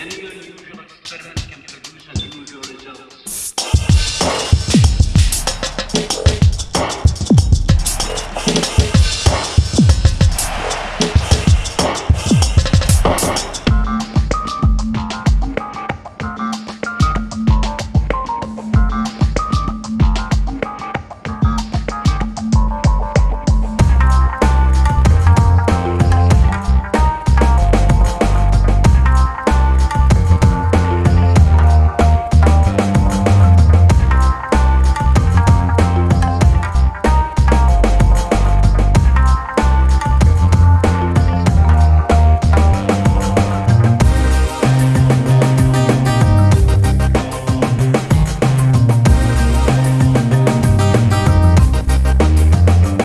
Then you'll